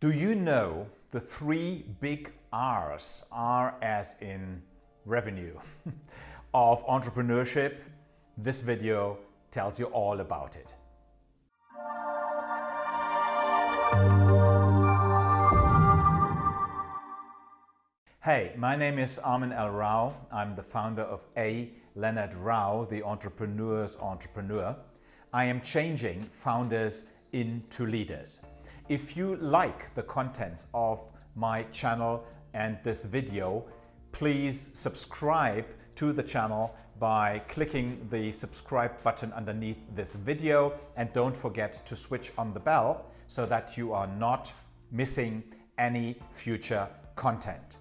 Do you know the three big R's, R as in revenue, of entrepreneurship? This video tells you all about it. Hey, my name is Armin L. Rao. I'm the founder of A. Leonard Rao, the entrepreneur's entrepreneur. I am changing founders into leaders. If you like the contents of my channel and this video, please subscribe to the channel by clicking the subscribe button underneath this video and don't forget to switch on the bell so that you are not missing any future content.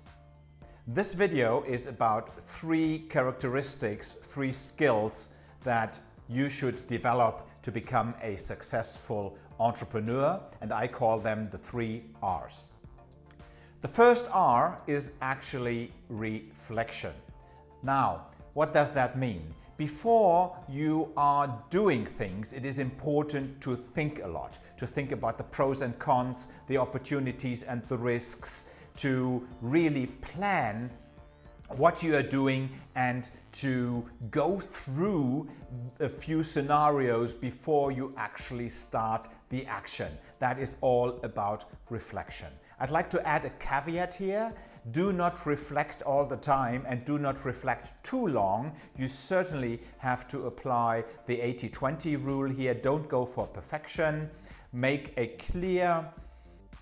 This video is about three characteristics, three skills that you should develop to become a successful entrepreneur and I call them the three R's. The first R is actually reflection. Now, what does that mean? Before you are doing things, it is important to think a lot, to think about the pros and cons, the opportunities and the risks, to really plan what you are doing and to go through a few scenarios before you actually start the action. That is all about reflection. I'd like to add a caveat here. Do not reflect all the time and do not reflect too long. You certainly have to apply the 80-20 rule here. Don't go for perfection. Make a clear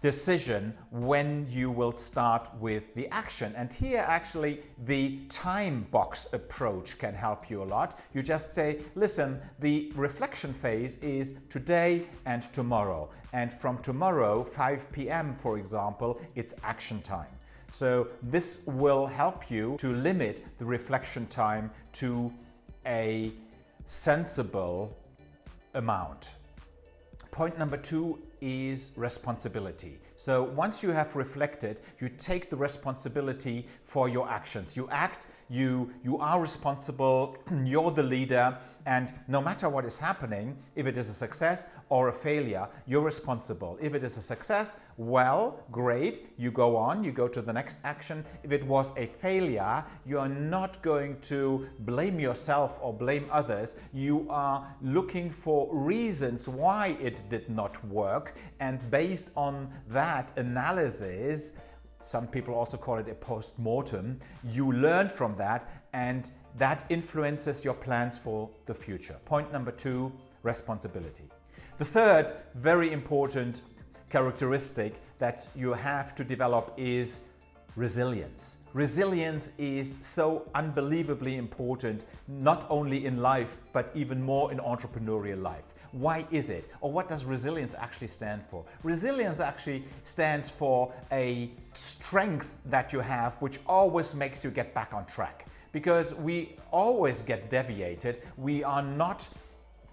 decision when you will start with the action. And here actually the time box approach can help you a lot. You just say, listen, the reflection phase is today and tomorrow. And from tomorrow, 5 p.m. for example, it's action time. So this will help you to limit the reflection time to a sensible amount. Point number two is responsibility. So once you have reflected, you take the responsibility for your actions. You act, you, you are responsible, you're the leader, and no matter what is happening, if it is a success or a failure, you're responsible. If it is a success, well, great, you go on, you go to the next action. If it was a failure, you are not going to blame yourself or blame others. You are looking for reasons why it did not work, and based on that analysis, some people also call it a post-mortem, you learn from that and that influences your plans for the future. Point number two, responsibility. The third very important characteristic that you have to develop is resilience. Resilience is so unbelievably important, not only in life, but even more in entrepreneurial life. Why is it? Or what does resilience actually stand for? Resilience actually stands for a strength that you have which always makes you get back on track. Because we always get deviated. We are not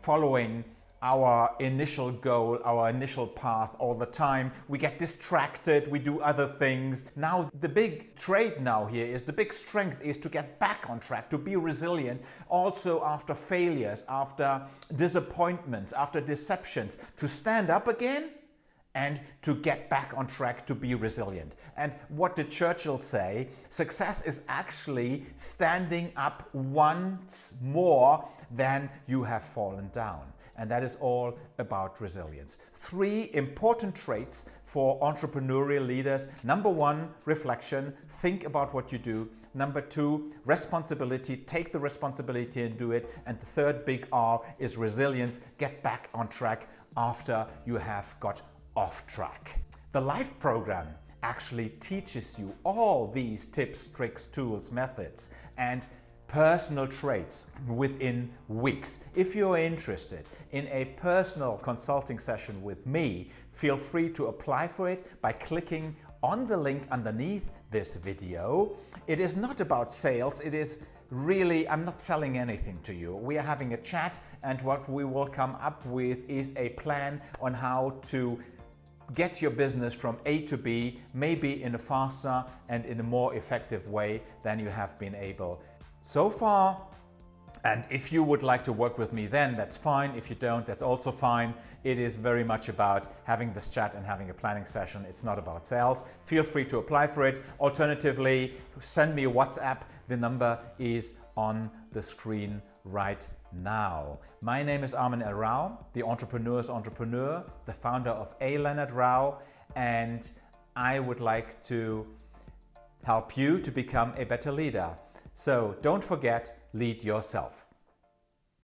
following our initial goal, our initial path all the time. We get distracted, we do other things. Now the big trait now here is the big strength is to get back on track, to be resilient also after failures, after disappointments, after deceptions, to stand up again and to get back on track to be resilient. And what did Churchill say? Success is actually standing up once more than you have fallen down and that is all about resilience. Three important traits for entrepreneurial leaders. Number one, reflection. Think about what you do. Number two, responsibility. Take the responsibility and do it. And the third big R is resilience. Get back on track after you have got off track. The LIFE program actually teaches you all these tips, tricks, tools, methods, and personal traits within weeks. If you're interested in a personal consulting session with me, feel free to apply for it by clicking on the link underneath this video. It is not about sales, it is really, I'm not selling anything to you. We are having a chat and what we will come up with is a plan on how to get your business from A to B, maybe in a faster and in a more effective way than you have been able so far, And if you would like to work with me then, that's fine. If you don't, that's also fine. It is very much about having this chat and having a planning session. It's not about sales. Feel free to apply for it. Alternatively, send me a WhatsApp. The number is on the screen right now. My name is Armin L. Rao, the entrepreneur's entrepreneur, the founder of A. Leonard Rao, and I would like to help you to become a better leader. So don't forget, lead yourself.